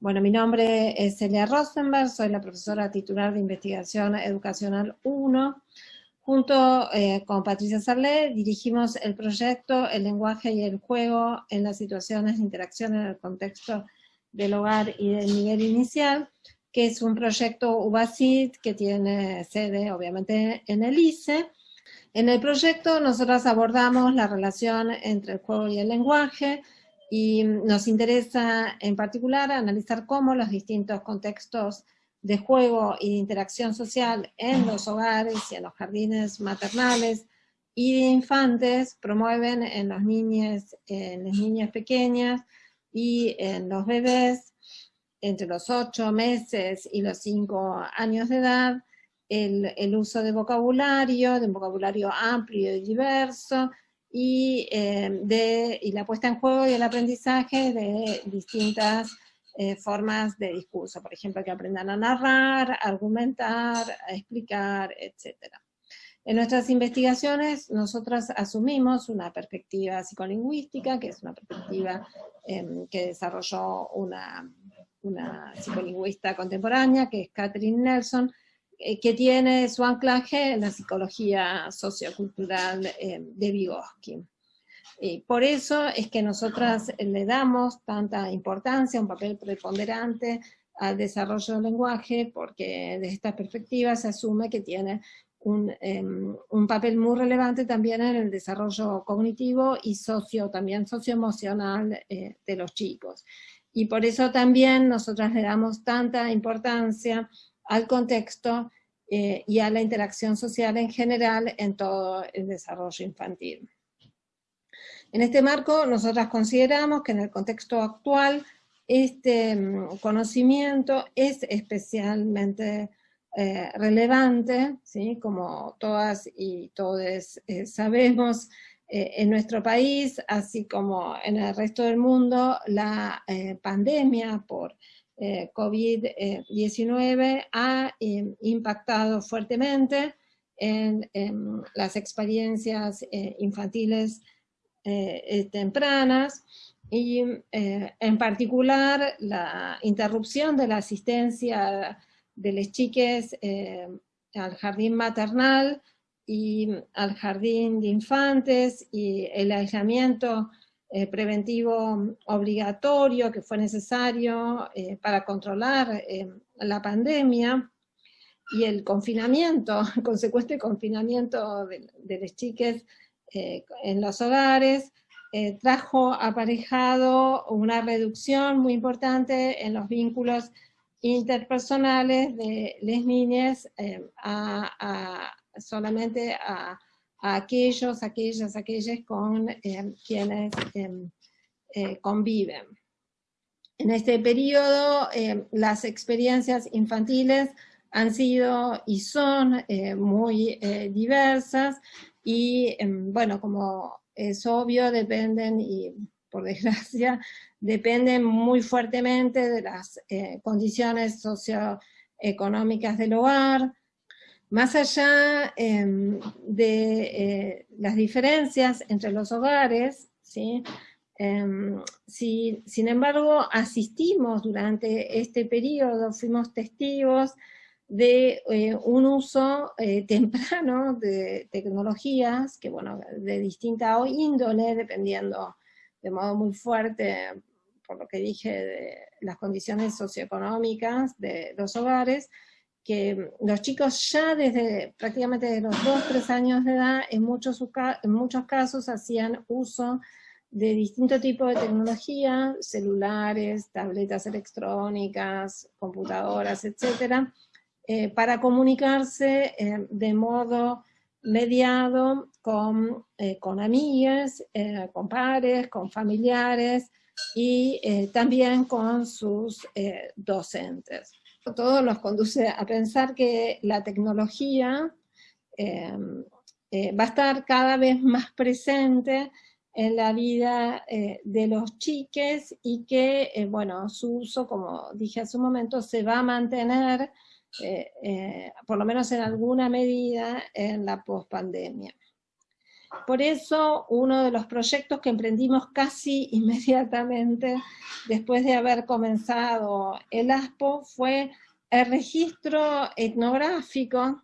Bueno, mi nombre es Celia Rosenberg, soy la profesora titular de Investigación Educacional 1. Junto eh, con Patricia Sarlé dirigimos el proyecto El lenguaje y el juego en las situaciones de interacción en el contexto del hogar y del nivel inicial, que es un proyecto UBASIT que tiene sede obviamente en el ICE. En el proyecto nosotros abordamos la relación entre el juego y el lenguaje, y nos interesa en particular analizar cómo los distintos contextos de juego y de interacción social en los hogares y en los jardines maternales y de infantes promueven en los niños, en las niñas pequeñas y en los bebés entre los 8 meses y los 5 años de edad, el, el uso de vocabulario, de un vocabulario amplio y diverso, y, eh, de, y la puesta en juego y el aprendizaje de distintas eh, formas de discurso, por ejemplo, que aprendan a narrar, a argumentar, a explicar, etc. En nuestras investigaciones nosotros asumimos una perspectiva psicolingüística, que es una perspectiva em, que desarrolló una, una psicolingüista contemporánea, que es Catherine Nelson, que tiene su anclaje en la psicología sociocultural eh, de Vygotsky. Y por eso es que nosotras le damos tanta importancia, un papel preponderante al desarrollo del lenguaje, porque desde esta perspectiva se asume que tiene un, em, un, papel muy relevante también en el desarrollo cognitivo y socio, también socioemocional eh, de los chicos. Y por eso también nosotras le damos tanta importancia al contexto eh, y a la interacción social en general en todo el desarrollo infantil. En este marco, nosotras consideramos que en el contexto actual este mm, conocimiento es especialmente eh, relevante, ¿sí? como todas y todos eh, sabemos, en nuestro país, así como en el resto del mundo, la pandemia por eh, COVID-19 ha eh, impactado fuertemente en, las experiencias eh, infantiles tempranas y en particular la interrupción de la asistencia de las chiques al jardín maternal y al jardín de infantes y el aislamiento eh, preventivo obligatorio que fue necesario eh, para controlar eh, la pandemia y el confinamiento, consecuente confinamiento de, de las chiques en los hogares, trajo aparejado una reducción muy importante en los vínculos interpersonales de las niñas a, solamente a a aquellos, aquellas, aquellas con eh, quienes em, eh, conviven. En este periodo, em, las experiencias infantiles han sido y son eh, muy diversas y, em, bueno, como es obvio, dependen, y por desgracia, dependen muy fuertemente de las condiciones socioeconómicas del hogar, más allá em, de eh, las diferencias entre los hogares, ¿sí? Em, si, sin embargo, asistimos durante este periodo, fuimos testigos de eh, un uso eh, temprano de tecnologías, que bueno, de distinta índole, dependiendo de modo muy fuerte, por lo que dije, de las condiciones socioeconómicas de los hogares, que los chicos ya desde prácticamente de los 2, 3 años de edad, en muchos, en muchos casos hacían uso de distinto tipo de tecnología, celulares, tabletas electrónicas, computadoras, etcétera, eh, para comunicarse eh, de modo mediado con, eh, con amigas, con pares, con familiares y también con sus docentes todo nos conduce a pensar que la tecnología em, eh, va a estar cada vez más presente en la vida eh, de los chiques y que, eh, bueno, su uso, como dije hace un momento, se va a mantener, por lo menos en alguna medida, en la pospandemia. Por eso, uno de los proyectos que emprendimos casi inmediatamente después de haber comenzado el ASPO fue el registro etnográfico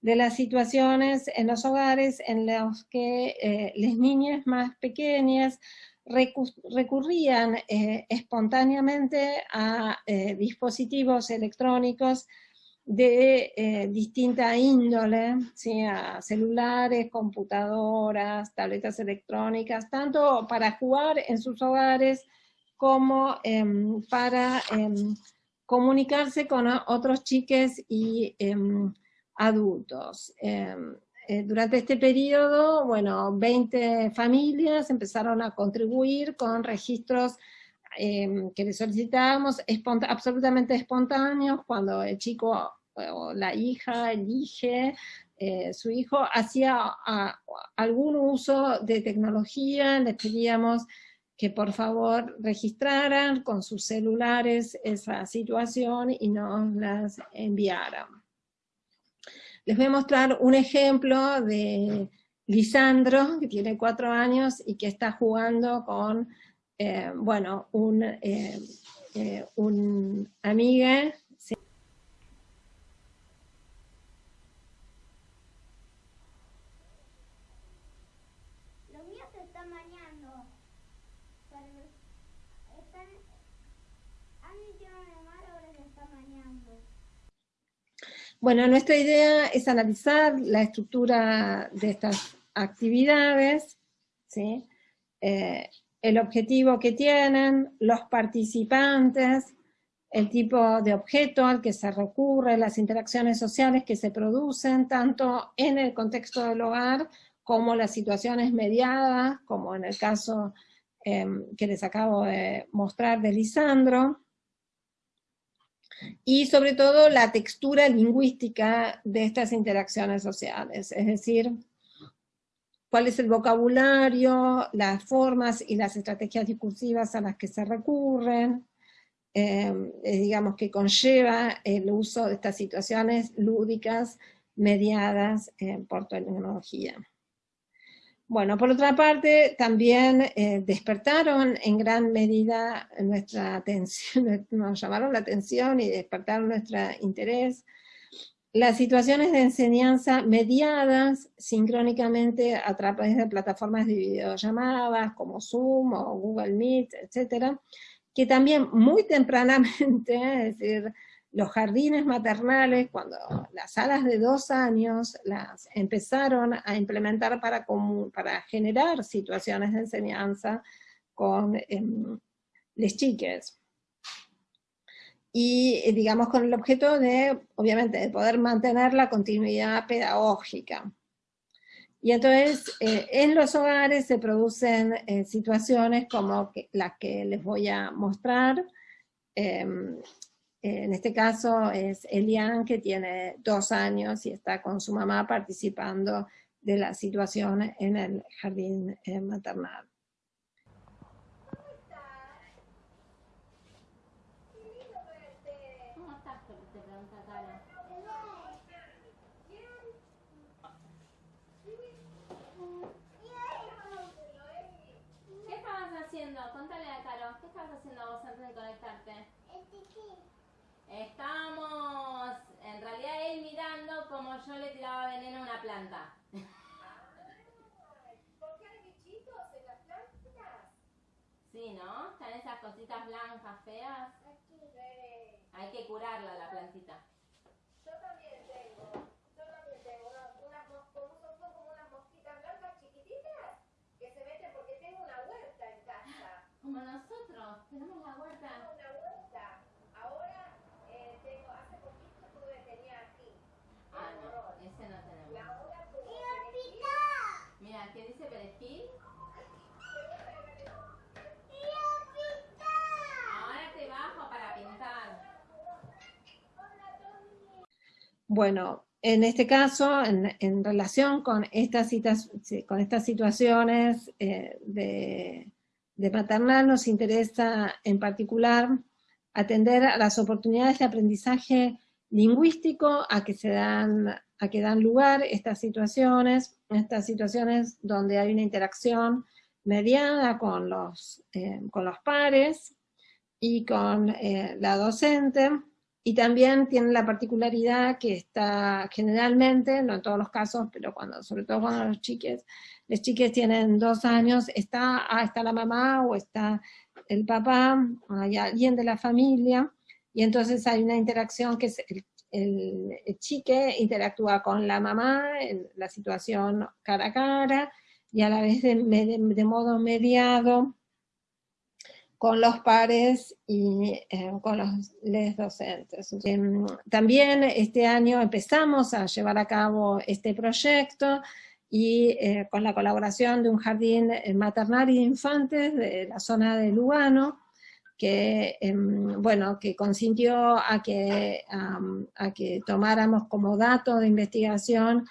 de las situaciones en los hogares en los que eh, las niñas más pequeñas recurrían eh, espontáneamente a eh, dispositivos electrónicos de eh, distinta índole, a celulares, computadoras, tabletas electrónicas, tanto para jugar en sus hogares como em, para em, comunicarse con otros chiques y em, adultos. Eh, durante este periodo, bueno, 20 familias empezaron a contribuir con registros em, que les solicitábamos absolutamente espontáneos cuando el chico o la hija elige, eh, su hijo hacía algún uso de tecnología, les pedíamos que por favor registraran con sus celulares esa situación y nos las enviaran. Les voy a mostrar un ejemplo de Lisandro, que tiene cuatro años y que está jugando con, eh, bueno, un, eh, eh, un amiga Bueno, nuestra idea es analizar la estructura de estas actividades, eh, el objetivo que tienen, los participantes, el tipo de objeto al que se recurre, las interacciones sociales que se producen, tanto en el contexto del hogar como las situaciones mediadas, como en el caso em, que les acabo de mostrar de Lisandro, y sobre todo la textura lingüística de estas interacciones sociales, es decir, cuál es el vocabulario, las formas y las estrategias discursivas a las que se recurren, em, eh, digamos que conlleva el uso de estas situaciones lúdicas mediadas eh, por tecnología. Bueno, por otra parte, también eh, despertaron en gran medida nuestra atención, nos llamaron la atención y despertaron nuestro interés las situaciones de enseñanza mediadas sincrónicamente a través de plataformas de videollamadas como Zoom o Google Meet, etcétera, que también muy tempranamente, es decir, los jardines maternales, cuando las salas de dos años las empezaron a implementar para, para generar situaciones de enseñanza con eh, les chiques. Y eh, digamos con el objeto de, obviamente, de poder mantener la continuidad pedagógica. Y entonces, eh, en los hogares se producen eh, situaciones como las que les voy a mostrar, em, en este caso es Elian, que tiene dos años y está con su mamá participando de la situación en el jardín eh, maternal. ¿Qué estabas haciendo? Contale a Caro, ¿qué estabas haciendo conectarte? Estábamos, en realidad él mirando como yo le tiraba veneno a una planta. ¿Por qué hay bichitos en las plantas? Sí, ¿no? Están esas cositas blancas feas. Hay que curarla la plantita. Yo también tengo, yo también tengo unas, son como unas mosquitas blancas chiquititas que se meten porque tengo una huerta en casa. Como nosotros, tenemos la huerta. Bueno, en este caso, en, relación con estas, situaciones eh, de, maternal, nos interesa en particular atender a las oportunidades de aprendizaje lingüístico a que se dan a que dan lugar estas situaciones, estas situaciones donde hay una interacción mediada con los, eh, pares y con eh, la docente, y también tiene la particularidad que está generalmente, no en todos los casos, pero cuando, sobre todo cuando los chiques, los chiques tienen dos años, está, ah, está la mamá o está el papá, hay alguien de la familia, y entonces hay una interacción que es el, chique interactúa con la mamá en la situación cara a cara, y a la vez de modo mediado con los pares y eh, con los docentes. Em, también este año empezamos a llevar a cabo este proyecto y eh, con la colaboración de un jardín eh, maternal y de infantes de la zona de Lugano, que, em, bueno, que consintió a que, a que tomáramos como dato de investigación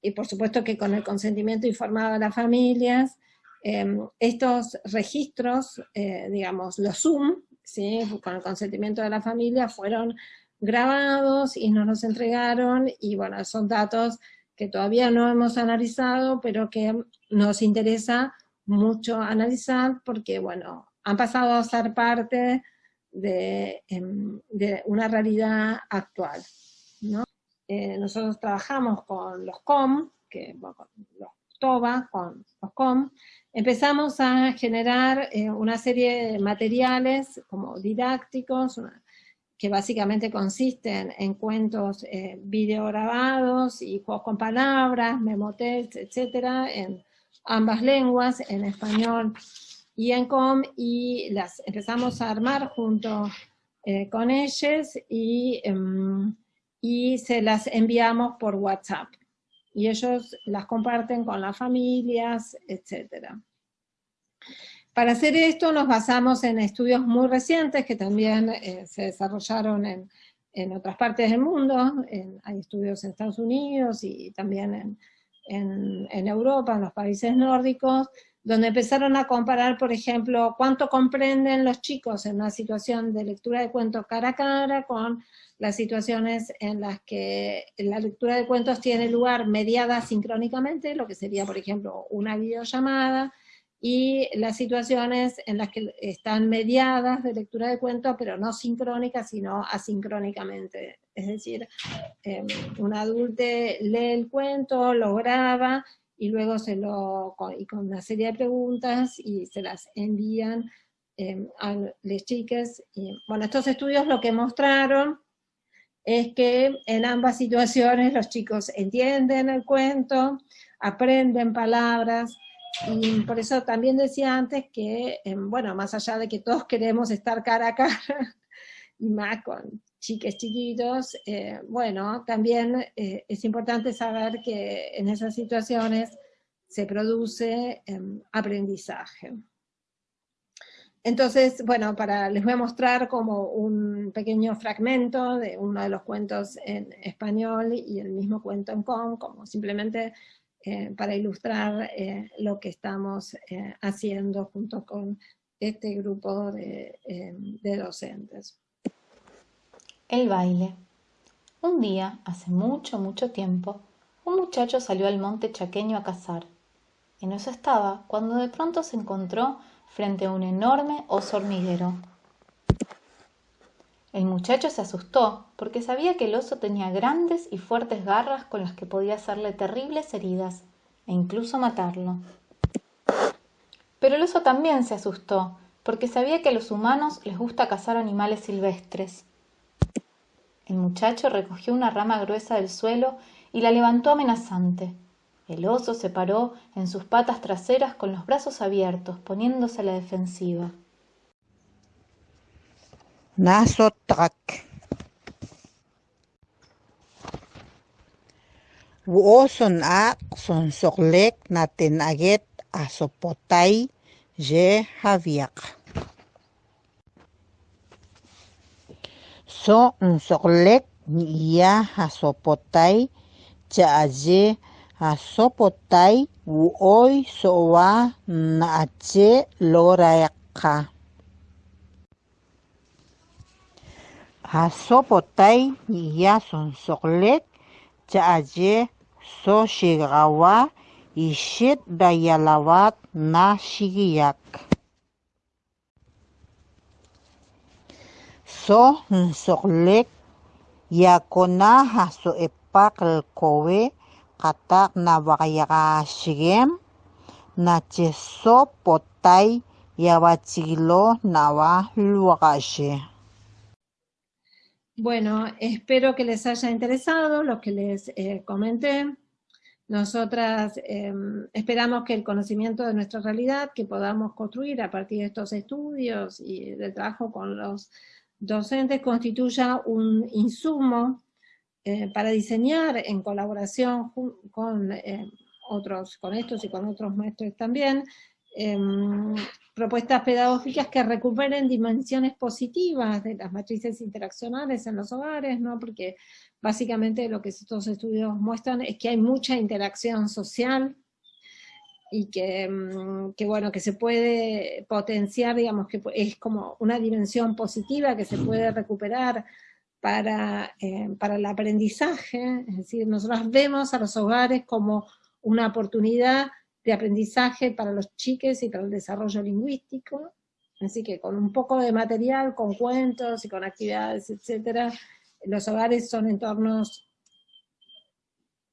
y por supuesto que con el consentimiento informado de las familias, Em, estos registros, eh, digamos, los Zoom, ¿sí? con el consentimiento de la familia, fueron grabados y nos los entregaron, y bueno, son datos que todavía no hemos analizado, pero que nos interesa mucho analizar, porque bueno, han pasado a ser parte de, em, una realidad actual. Eh, nosotros trabajamos con los COM, que, los Con los COM, empezamos a generar eh, una serie de materiales como didácticos, que básicamente consisten en cuentos eh, videograbados y juegos con palabras, memotels, etcétera, en ambas lenguas, en español y en com, y las empezamos a armar junto eh, con ellos y, em, y se las enviamos por WhatsApp y ellos las comparten con las familias, etc. Para hacer esto nos basamos en estudios muy recientes que también eh, se desarrollaron en, en, otras partes del mundo, hay estudios en Estados Unidos y también en, en, en Europa, en los países nórdicos, donde empezaron a comparar, por ejemplo, cuánto comprenden los chicos en una situación de lectura de cuentos cara a cara con las situaciones en las que la lectura de cuentos tiene lugar mediada sincrónicamente, lo que sería, por ejemplo, una videollamada, y las situaciones en las que están mediadas de lectura de cuentos, pero no sincrónicas, sino asincrónicamente. Es decir, em, un adulto lee el cuento, lo graba, y luego se lo, y con una serie de preguntas, y se las envían em, a las chicas. Bueno, estos estudios lo que mostraron es que en ambas situaciones los chicos entienden el cuento, aprenden palabras, y por eso también decía antes que, em, bueno, más allá de que todos queremos estar cara a cara, y más con chiques chiquitos, eh, bueno, también eh, es importante saber que en esas situaciones se produce em, aprendizaje. Entonces, bueno, para, les voy a mostrar como un pequeño fragmento de uno de los cuentos en español y el mismo cuento en com, como simplemente eh, para ilustrar lo que estamos haciendo junto con este grupo de, de docentes. El baile. Un día, hace mucho, mucho tiempo, un muchacho salió al monte chaqueño a cazar. En eso estaba cuando de pronto se encontró frente a un enorme oso hormiguero. El muchacho se asustó porque sabía que el oso tenía grandes y fuertes garras con las que podía hacerle terribles heridas e incluso matarlo. Pero el oso también se asustó porque sabía que a los humanos les gusta cazar animales silvestres. El muchacho recogió una rama gruesa del suelo y la levantó amenazante. El oso se paró en sus patas traseras con los brazos abiertos, poniéndose a la defensiva. Nasotak. Uoson a son soglek naten aget asopotay je haviak. so nsoklek ya hasopotai cha'aye hasopotai wooy so'oa naache lorayakka hasopotai ya sonsoklek cha'aye so shigawa ishit dayalawat na shigiyak. So nsoklek yakona haso epak el kowe katak na bakayaka shigem na cheso potay yabachiglo nawa luagashi. Bueno, espero que les haya interesado lo que les eh, comenté. Nosotras eh, esperamos que el conocimiento de nuestra realidad que podamos construir a partir de estos estudios y del trabajo con los docentes constituya un insumo eh, para diseñar en colaboración con eh, otros, con estos y con otros maestros también, em, propuestas pedagógicas que recuperen dimensiones positivas de las matrices interaccionales en los hogares, ¿no? porque básicamente lo que estos estudios muestran es que hay mucha interacción social y que, em, que, bueno, que se puede potenciar, digamos, que es como una dimensión positiva que se puede recuperar para, em, para el aprendizaje, es decir, nosotros vemos a los hogares como una oportunidad de aprendizaje para los chiques y para el desarrollo lingüístico. Así que con un poco de material, con cuentos y con actividades, etcétera, los hogares son entornos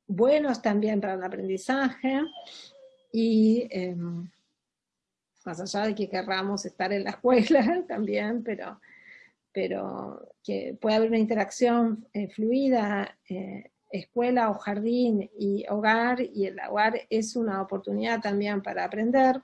buenos también para el aprendizaje y eh, más allá de que querramos estar en la escuela también, pero, pero que pueda haber una interacción eh, fluida eh, escuela o jardín y hogar, y el hogar es una oportunidad también para aprender.